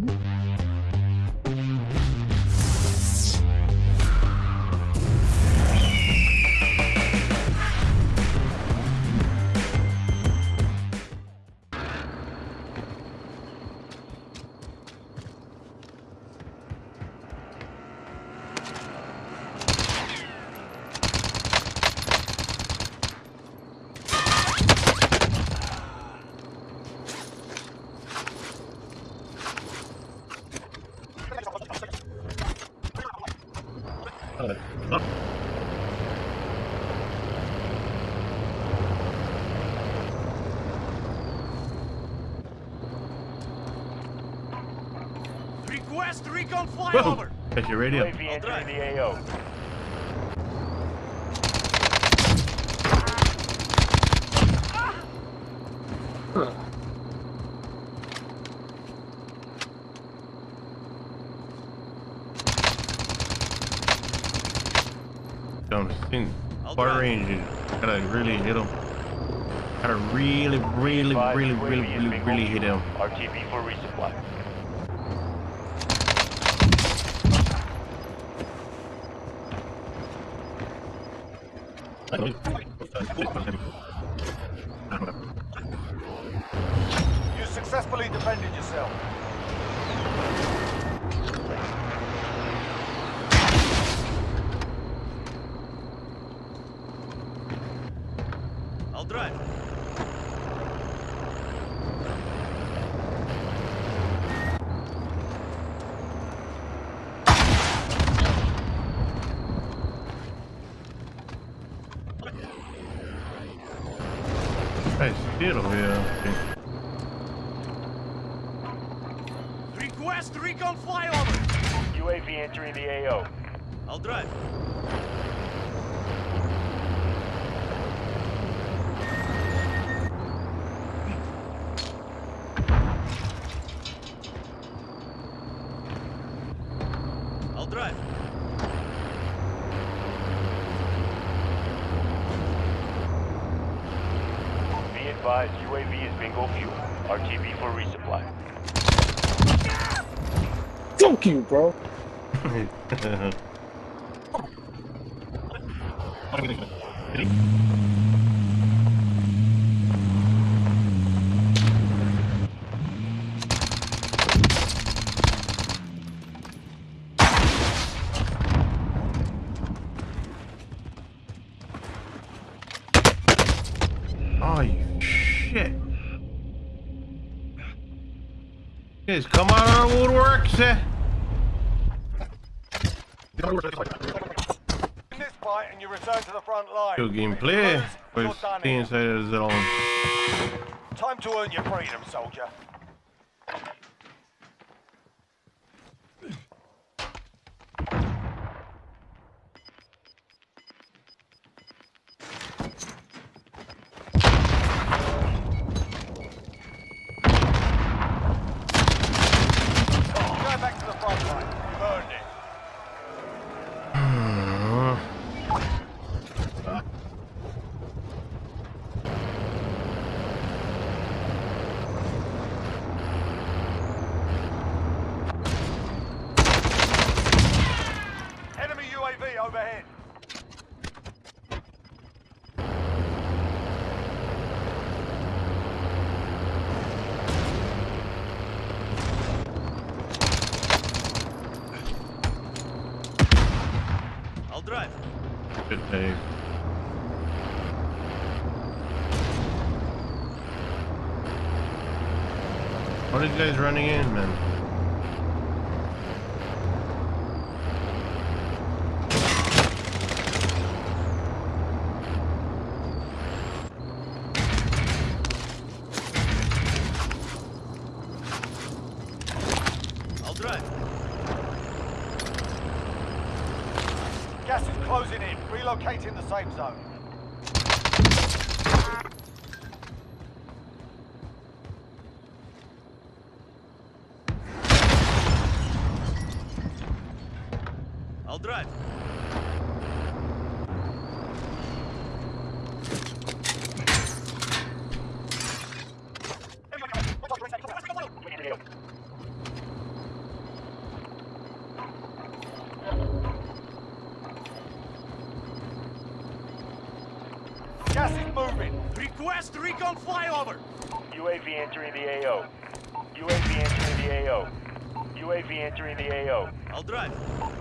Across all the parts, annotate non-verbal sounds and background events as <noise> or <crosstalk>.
Mm-hmm. Request recon Whoa. flyover. Check your radio. The AO. Don't think I'll far drive. range. You gotta really hit him. Gotta really, really, Advise really, really, really, really hit him. RTB for resupply. You successfully defended yourself. I'll drive. Nice hit. Okay. Request recon flyover. UAV entering the AO. I'll drive. Advised, UAV is bingo fuel. RTB for resupply. Fuck you, bro. <laughs> oh, Come out of the woodworks, eh? In This fight and you return to the front line. Good gameplay. You're done stay here. inside the zone. Time to earn your freedom, soldier. Go back to the front line. You've earned it. Enemy UAV overhead. I'll drive. Good What are these guys running in, man? I'll drive. Gas is closing in. Relocating the safe zone. I'll drive. Northwest recon flyover. UAV entering the AO. UAV entering the AO. UAV entering the AO. I'll drive.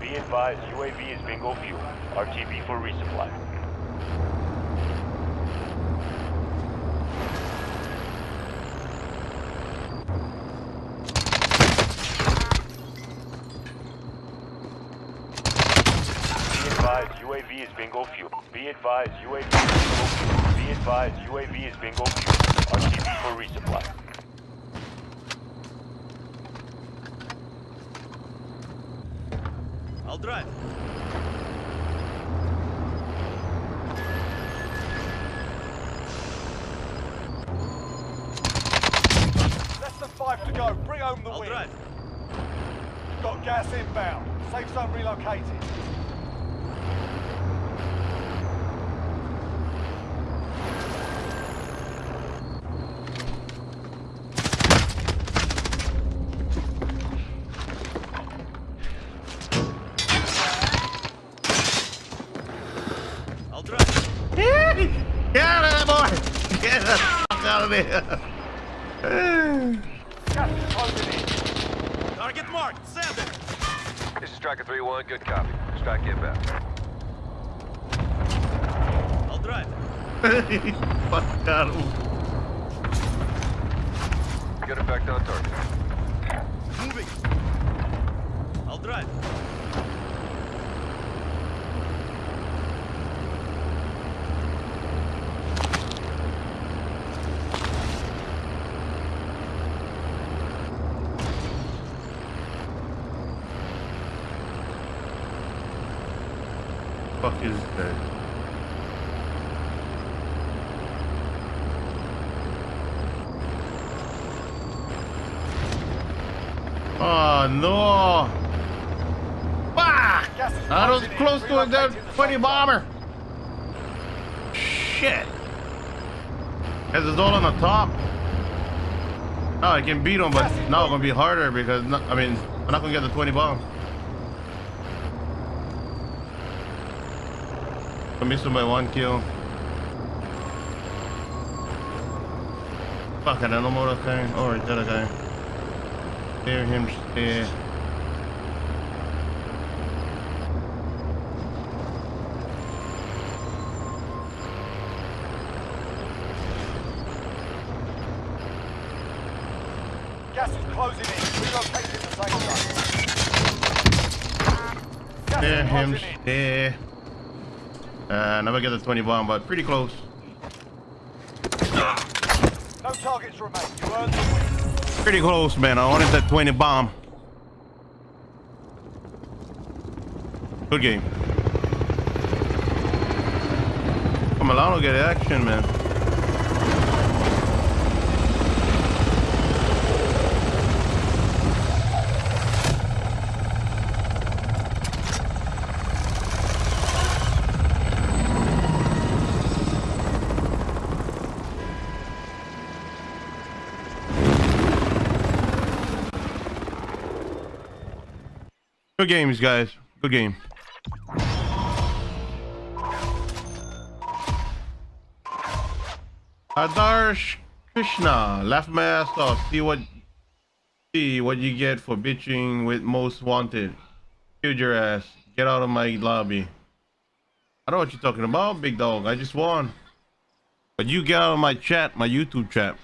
Be advised, UAV is bingo fuel. RTB for resupply. Be advised, UAV is bingo fuel. Be advised, UAV is bingo fuel. Be advised, UAV is bingo fuel. RTB for resupply. I'll drive. Less than five to go. Bring home the I'll win. drive. Got gas inbound. Safe zone relocated. I'll drive. Get out of there, boy! Get the fuck out of there! Gas is closing in. Target marked. Send it. This is Striker 3-1, good copy. Strike inbound. I'll drive. <laughs> fuck out of him. Good effect on target. Moving. I'll drive. Fuck is that? Oh no! Fuck! I was close to a dead 20 bomber. Shit! Cause it's all on the top. No, I can beat him, but now it's gonna be harder because no, I mean I'm not gonna get the 20 bomb. Him by one kill. Fuck, I don't know more oh, guy. Oh, right there, guy. There, him, there. zone. Gas is closing in. Relocating the safe zone. Gas There, is him, there. Uh, never get the 20 bomb, but pretty close. No targets remain. You earned the win. Pretty close, man. I wanted that 20 bomb. Good game. Come along, get action, man. Good games, guys. Good game. Adarsh Krishna, laugh my ass off. See what, see what you get for bitching with most wanted. Killed your ass. Get out of my lobby. I don't know what you're talking about, big dog. I just won. But you get out of my chat, my YouTube chat.